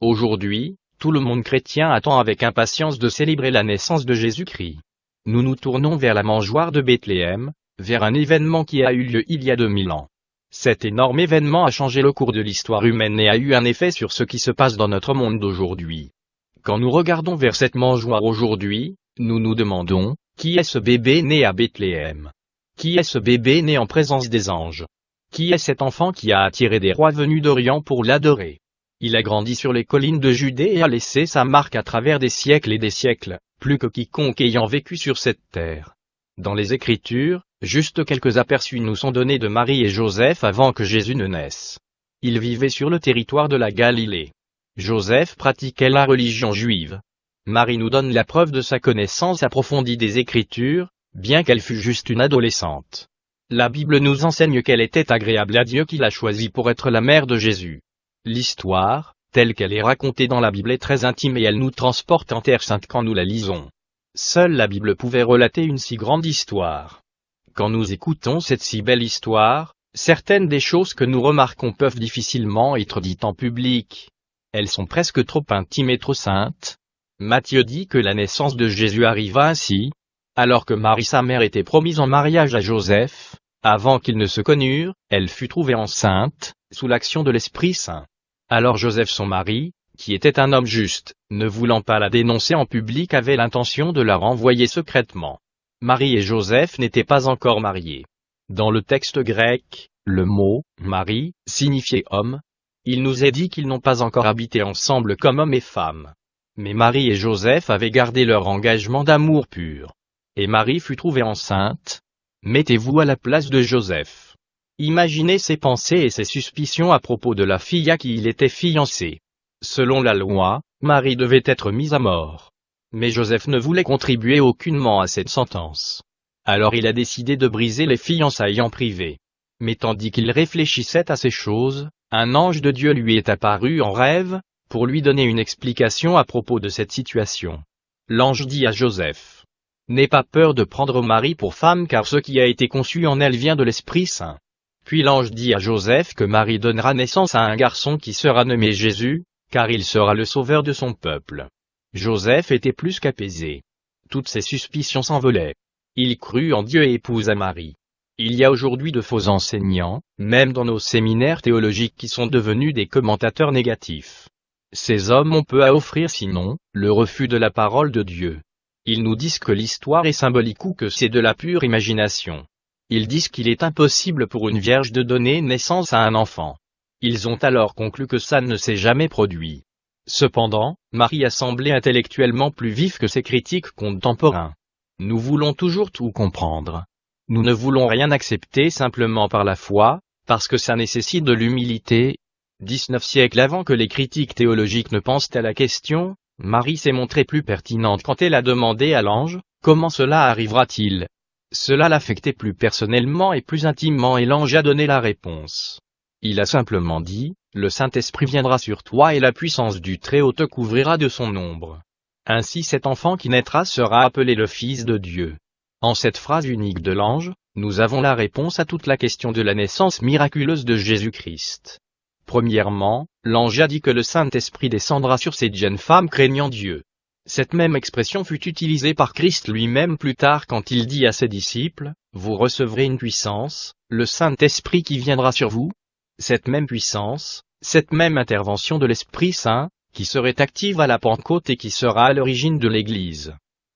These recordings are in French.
Aujourd'hui, tout le monde chrétien attend avec impatience de célébrer la naissance de Jésus-Christ. Nous nous tournons vers la mangeoire de Bethléem, vers un événement qui a eu lieu il y a 2000 ans. Cet énorme événement a changé le cours de l'histoire humaine et a eu un effet sur ce qui se passe dans notre monde d'aujourd'hui. Quand nous regardons vers cette mangeoire aujourd'hui, nous nous demandons, qui est ce bébé né à Bethléem? Qui est ce bébé né en présence des anges? Qui est cet enfant qui a attiré des rois venus d'Orient pour l'adorer? Il a grandi sur les collines de Judée et a laissé sa marque à travers des siècles et des siècles, plus que quiconque ayant vécu sur cette terre. Dans les Écritures, juste quelques aperçus nous sont donnés de Marie et Joseph avant que Jésus ne naisse. Ils vivaient sur le territoire de la Galilée. Joseph pratiquait la religion juive. Marie nous donne la preuve de sa connaissance approfondie des Écritures, bien qu'elle fût juste une adolescente. La Bible nous enseigne qu'elle était agréable à Dieu qui l'a choisie pour être la mère de Jésus. L'histoire, telle qu'elle est racontée dans la Bible est très intime et elle nous transporte en Terre Sainte quand nous la lisons. Seule la Bible pouvait relater une si grande histoire. Quand nous écoutons cette si belle histoire, certaines des choses que nous remarquons peuvent difficilement être dites en public. Elles sont presque trop intimes et trop saintes. Matthieu dit que la naissance de Jésus arriva ainsi, alors que Marie sa mère était promise en mariage à Joseph, avant qu'ils ne se connurent, elle fut trouvée enceinte, sous l'action de l'Esprit Saint. Alors Joseph son mari, qui était un homme juste, ne voulant pas la dénoncer en public avait l'intention de la renvoyer secrètement. Marie et Joseph n'étaient pas encore mariés. Dans le texte grec, le mot « Marie » signifiait homme. Il nous est dit qu'ils n'ont pas encore habité ensemble comme homme et femme. Mais Marie et Joseph avaient gardé leur engagement d'amour pur. Et Marie fut trouvée enceinte. Mettez-vous à la place de Joseph. Imaginez ses pensées et ses suspicions à propos de la fille à qui il était fiancé. Selon la loi, Marie devait être mise à mort. Mais Joseph ne voulait contribuer aucunement à cette sentence. Alors il a décidé de briser les fiançailles en privé. Mais tandis qu'il réfléchissait à ces choses, un ange de Dieu lui est apparu en rêve, pour lui donner une explication à propos de cette situation. L'ange dit à Joseph. N'aie pas peur de prendre Marie pour femme car ce qui a été conçu en elle vient de l'Esprit Saint. Puis l'ange dit à Joseph que Marie donnera naissance à un garçon qui sera nommé Jésus, car il sera le sauveur de son peuple. Joseph était plus qu'apaisé. Toutes ses suspicions s'envolaient. Il crut en Dieu et épousa Marie. Il y a aujourd'hui de faux enseignants, même dans nos séminaires théologiques qui sont devenus des commentateurs négatifs. Ces hommes ont peu à offrir sinon, le refus de la parole de Dieu. Ils nous disent que l'histoire est symbolique ou que c'est de la pure imagination. Ils disent qu'il est impossible pour une vierge de donner naissance à un enfant. Ils ont alors conclu que ça ne s'est jamais produit. Cependant, Marie a semblé intellectuellement plus vif que ses critiques contemporains. Nous voulons toujours tout comprendre. Nous ne voulons rien accepter simplement par la foi, parce que ça nécessite de l'humilité. 19 siècles avant que les critiques théologiques ne pensent à la question, Marie s'est montrée plus pertinente quand elle a demandé à l'ange, comment cela arrivera-t-il? Cela l'affectait plus personnellement et plus intimement et l'ange a donné la réponse. Il a simplement dit, le Saint-Esprit viendra sur toi et la puissance du Très-Haut te couvrira de son ombre. Ainsi cet enfant qui naîtra sera appelé le Fils de Dieu. En cette phrase unique de l'ange, nous avons la réponse à toute la question de la naissance miraculeuse de Jésus-Christ. Premièrement, l'ange a dit que le Saint-Esprit descendra sur cette jeune femme craignant Dieu. Cette même expression fut utilisée par Christ lui-même plus tard quand il dit à ses disciples, Vous recevrez une puissance, le Saint-Esprit qui viendra sur vous, cette même puissance, cette même intervention de l'Esprit Saint, qui serait active à la Pentecôte et qui sera à l'origine de l'Église.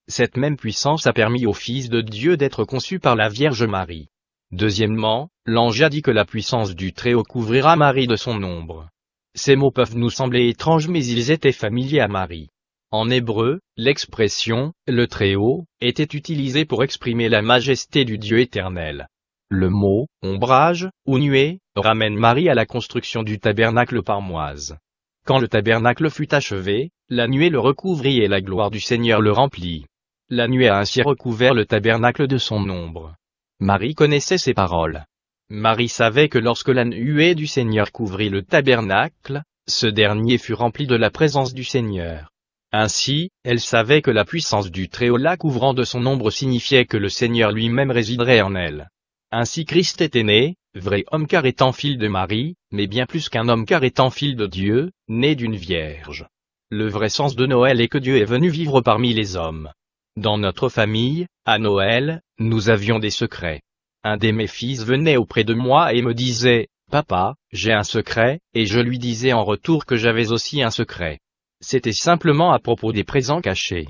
Cette même puissance a permis au Fils de Dieu d'être conçu par la Vierge Marie. Deuxièmement, l'ange a dit que la puissance du Très-Haut couvrira Marie de son ombre. Ces mots peuvent nous sembler étranges mais ils étaient familiers à Marie. En hébreu, l'expression « le Très-Haut » était utilisée pour exprimer la majesté du Dieu éternel. Le mot « ombrage » ou « nuée » ramène Marie à la construction du tabernacle par Moise. Quand le tabernacle fut achevé, la nuée le recouvrit et la gloire du Seigneur le remplit. La nuée a ainsi recouvert le tabernacle de son ombre. Marie connaissait ces paroles. Marie savait que lorsque la nuée du Seigneur couvrit le tabernacle, ce dernier fut rempli de la présence du Seigneur. Ainsi, elle savait que la puissance du Très-Haut la couvrant de son ombre signifiait que le Seigneur lui-même résiderait en elle. Ainsi Christ était né, vrai homme car étant fil de Marie, mais bien plus qu'un homme car étant fil de Dieu, né d'une vierge. Le vrai sens de Noël est que Dieu est venu vivre parmi les hommes. Dans notre famille, à Noël, nous avions des secrets. Un de mes fils venait auprès de moi et me disait, Papa, j'ai un secret, et je lui disais en retour que j'avais aussi un secret. C'était simplement à propos des présents cachés.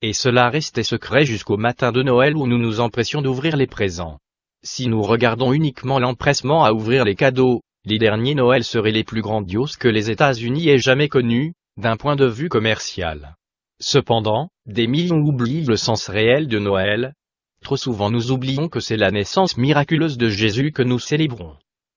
Et cela restait secret jusqu'au matin de Noël où nous nous empressions d'ouvrir les présents. Si nous regardons uniquement l'empressement à ouvrir les cadeaux, les derniers Noëls seraient les plus grandioses que les États-Unis aient jamais connus, d'un point de vue commercial. Cependant, des millions oublient le sens réel de Noël. Trop souvent nous oublions que c'est la naissance miraculeuse de Jésus que nous célébrons.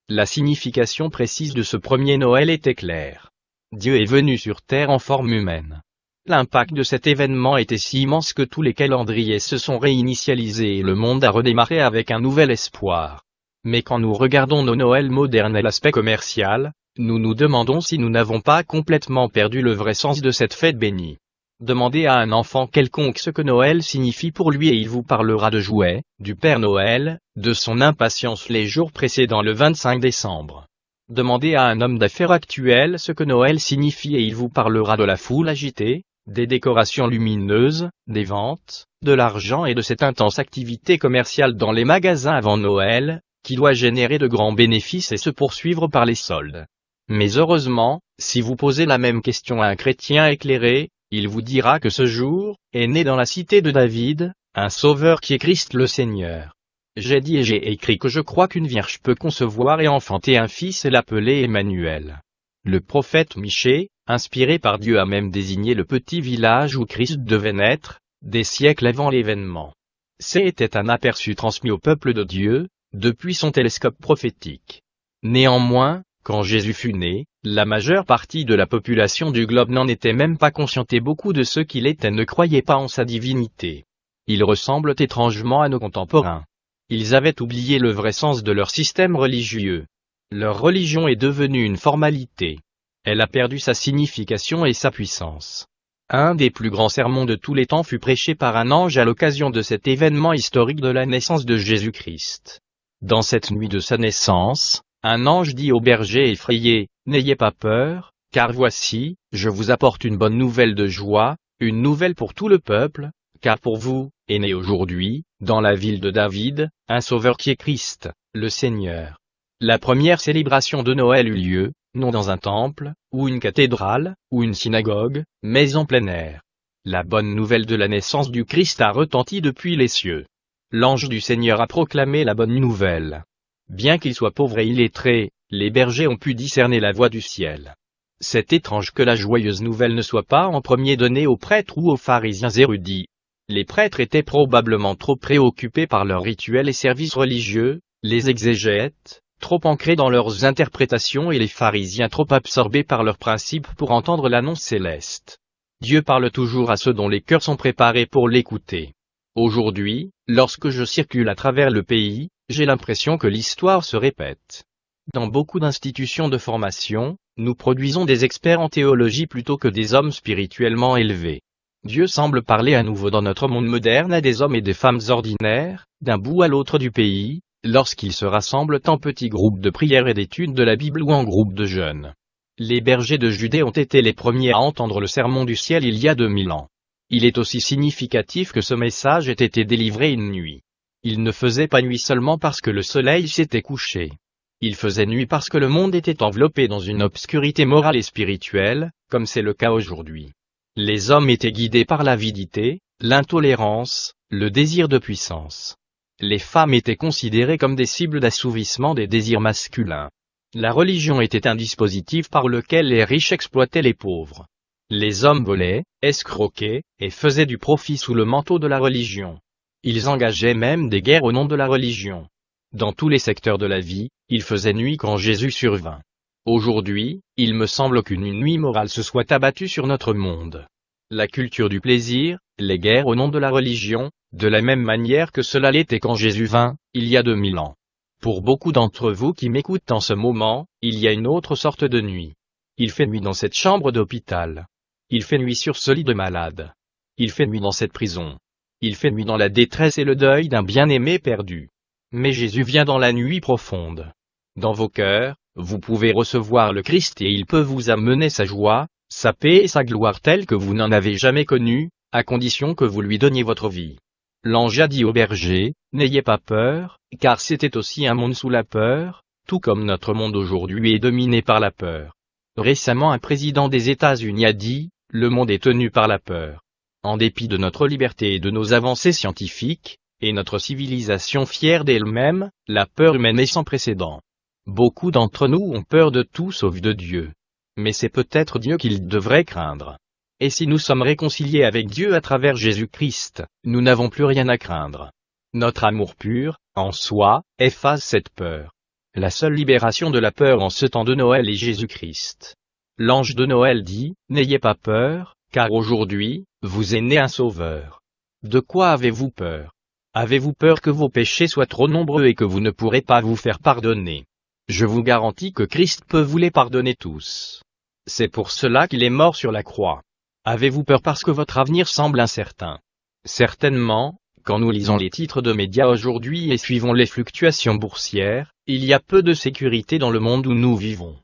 La signification précise de ce premier Noël était claire. Dieu est venu sur terre en forme humaine. L'impact de cet événement était si immense que tous les calendriers se sont réinitialisés et le monde a redémarré avec un nouvel espoir. Mais quand nous regardons nos Noëls modernes et l'aspect commercial, nous nous demandons si nous n'avons pas complètement perdu le vrai sens de cette fête bénie. Demandez à un enfant quelconque ce que Noël signifie pour lui et il vous parlera de jouets, du Père Noël, de son impatience les jours précédant le 25 décembre. Demandez à un homme d'affaires actuel ce que Noël signifie et il vous parlera de la foule agitée, des décorations lumineuses, des ventes, de l'argent et de cette intense activité commerciale dans les magasins avant Noël, qui doit générer de grands bénéfices et se poursuivre par les soldes. Mais heureusement, si vous posez la même question à un chrétien éclairé, il vous dira que ce jour, est né dans la cité de David, un sauveur qui est Christ le Seigneur. J'ai dit et j'ai écrit que je crois qu'une vierge peut concevoir et enfanter un fils et l'appeler Emmanuel. Le prophète Michée, inspiré par Dieu a même désigné le petit village où Christ devait naître, des siècles avant l'événement. C'était un aperçu transmis au peuple de Dieu, depuis son télescope prophétique. Néanmoins, quand Jésus fut né, la majeure partie de la population du globe n'en était même pas consciente et beaucoup de ceux qu'il était ne croyaient pas en sa divinité. Ils ressemblent étrangement à nos contemporains. Ils avaient oublié le vrai sens de leur système religieux. Leur religion est devenue une formalité elle a perdu sa signification et sa puissance. Un des plus grands sermons de tous les temps fut prêché par un ange à l'occasion de cet événement historique de la naissance de Jésus-Christ. Dans cette nuit de sa naissance, un ange dit au berger effrayé, N'ayez pas peur, car voici, je vous apporte une bonne nouvelle de joie, une nouvelle pour tout le peuple, car pour vous, est né aujourd'hui, dans la ville de David, un sauveur qui est Christ, le Seigneur. La première célébration de Noël eut lieu, non dans un temple, ou une cathédrale, ou une synagogue, mais en plein air. La bonne nouvelle de la naissance du Christ a retenti depuis les cieux. L'ange du Seigneur a proclamé la bonne nouvelle. Bien qu'il soit pauvre et illettré, les bergers ont pu discerner la voix du ciel. C'est étrange que la joyeuse nouvelle ne soit pas en premier donnée aux prêtres ou aux pharisiens érudits. Les prêtres étaient probablement trop préoccupés par leurs rituels et services religieux, les exégètes, trop ancrés dans leurs interprétations et les pharisiens trop absorbés par leurs principes pour entendre l'annonce céleste. Dieu parle toujours à ceux dont les cœurs sont préparés pour l'écouter. Aujourd'hui, lorsque je circule à travers le pays, j'ai l'impression que l'histoire se répète. Dans beaucoup d'institutions de formation, nous produisons des experts en théologie plutôt que des hommes spirituellement élevés. Dieu semble parler à nouveau dans notre monde moderne à des hommes et des femmes ordinaires, d'un bout à l'autre du pays, lorsqu'ils se rassemblent en petits groupes de prière et d'études de la Bible ou en groupes de jeunes. Les bergers de Judée ont été les premiers à entendre le sermon du ciel il y a 2000 ans. Il est aussi significatif que ce message ait été délivré une nuit. Il ne faisait pas nuit seulement parce que le soleil s'était couché. Il faisait nuit parce que le monde était enveloppé dans une obscurité morale et spirituelle, comme c'est le cas aujourd'hui. Les hommes étaient guidés par l'avidité, l'intolérance, le désir de puissance les femmes étaient considérées comme des cibles d'assouvissement des désirs masculins. La religion était un dispositif par lequel les riches exploitaient les pauvres. Les hommes volaient, escroquaient, et faisaient du profit sous le manteau de la religion. Ils engageaient même des guerres au nom de la religion. Dans tous les secteurs de la vie, il faisait nuit quand Jésus survint. Aujourd'hui, il me semble qu'une nuit morale se soit abattue sur notre monde. La culture du plaisir, les guerres au nom de la religion, de la même manière que cela l'était quand Jésus vint, il y a deux mille ans. Pour beaucoup d'entre vous qui m'écoutent en ce moment, il y a une autre sorte de nuit. Il fait nuit dans cette chambre d'hôpital. Il fait nuit sur ce lit de malade. Il fait nuit dans cette prison. Il fait nuit dans la détresse et le deuil d'un bien-aimé perdu. Mais Jésus vient dans la nuit profonde. Dans vos cœurs, vous pouvez recevoir le Christ et il peut vous amener sa joie, sa paix et sa gloire telle que vous n'en avez jamais connue, à condition que vous lui donniez votre vie. L'ange a dit au berger, N'ayez pas peur, car c'était aussi un monde sous la peur, tout comme notre monde aujourd'hui est dominé par la peur. Récemment un président des États-Unis a dit, Le monde est tenu par la peur. En dépit de notre liberté et de nos avancées scientifiques, et notre civilisation fière d'elle-même, la peur humaine est sans précédent. Beaucoup d'entre nous ont peur de tout sauf de Dieu. Mais c'est peut-être Dieu qu'ils devraient craindre. Et si nous sommes réconciliés avec Dieu à travers Jésus-Christ, nous n'avons plus rien à craindre. Notre amour pur, en soi, efface cette peur. La seule libération de la peur en ce temps de Noël est Jésus-Christ. L'ange de Noël dit, N'ayez pas peur, car aujourd'hui, vous est né un sauveur. De quoi avez-vous peur? Avez-vous peur que vos péchés soient trop nombreux et que vous ne pourrez pas vous faire pardonner? Je vous garantis que Christ peut vous les pardonner tous. C'est pour cela qu'il est mort sur la croix. Avez-vous peur parce que votre avenir semble incertain? Certainement, quand nous lisons les titres de médias aujourd'hui et suivons les fluctuations boursières, il y a peu de sécurité dans le monde où nous vivons.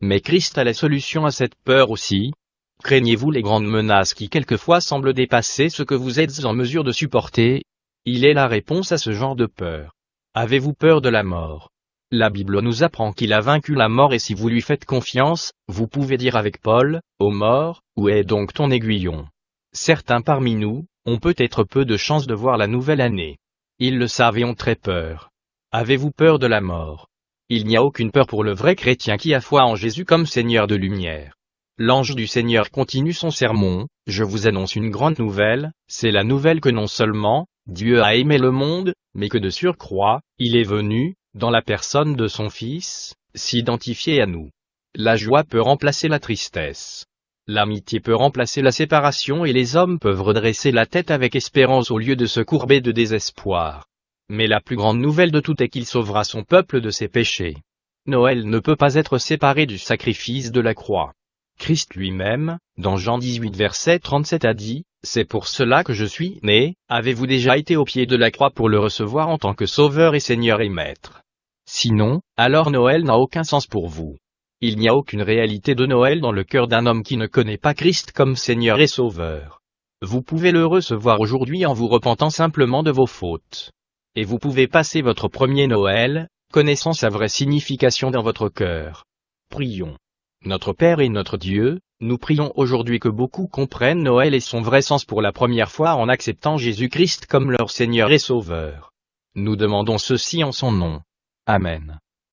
Mais Christ a la solution à cette peur aussi. Craignez-vous les grandes menaces qui quelquefois semblent dépasser ce que vous êtes en mesure de supporter? Il est la réponse à ce genre de peur. Avez-vous peur de la mort? La Bible nous apprend qu'il a vaincu la mort et si vous lui faites confiance, vous pouvez dire avec Paul, ô mort, où est donc ton aiguillon? Certains parmi nous, ont peut-être peu de chance de voir la nouvelle année. Ils le savent et ont très peur. Avez-vous peur de la mort? Il n'y a aucune peur pour le vrai chrétien qui a foi en Jésus comme Seigneur de lumière. L'ange du Seigneur continue son sermon, je vous annonce une grande nouvelle, c'est la nouvelle que non seulement, Dieu a aimé le monde, mais que de surcroît, il est venu, dans la personne de son Fils, s'identifier à nous. La joie peut remplacer la tristesse. L'amitié peut remplacer la séparation et les hommes peuvent redresser la tête avec espérance au lieu de se courber de désespoir. Mais la plus grande nouvelle de tout est qu'il sauvera son peuple de ses péchés. Noël ne peut pas être séparé du sacrifice de la croix. Christ lui-même, dans Jean 18 verset 37 a dit, C'est pour cela que je suis né, avez-vous déjà été au pied de la croix pour le recevoir en tant que sauveur et Seigneur et Maître? Sinon, alors Noël n'a aucun sens pour vous. Il n'y a aucune réalité de Noël dans le cœur d'un homme qui ne connaît pas Christ comme Seigneur et Sauveur. Vous pouvez le recevoir aujourd'hui en vous repentant simplement de vos fautes. Et vous pouvez passer votre premier Noël, connaissant sa vraie signification dans votre cœur. Prions. Notre Père et notre Dieu, nous prions aujourd'hui que beaucoup comprennent Noël et son vrai sens pour la première fois en acceptant Jésus-Christ comme leur Seigneur et Sauveur. Nous demandons ceci en son nom. Amen.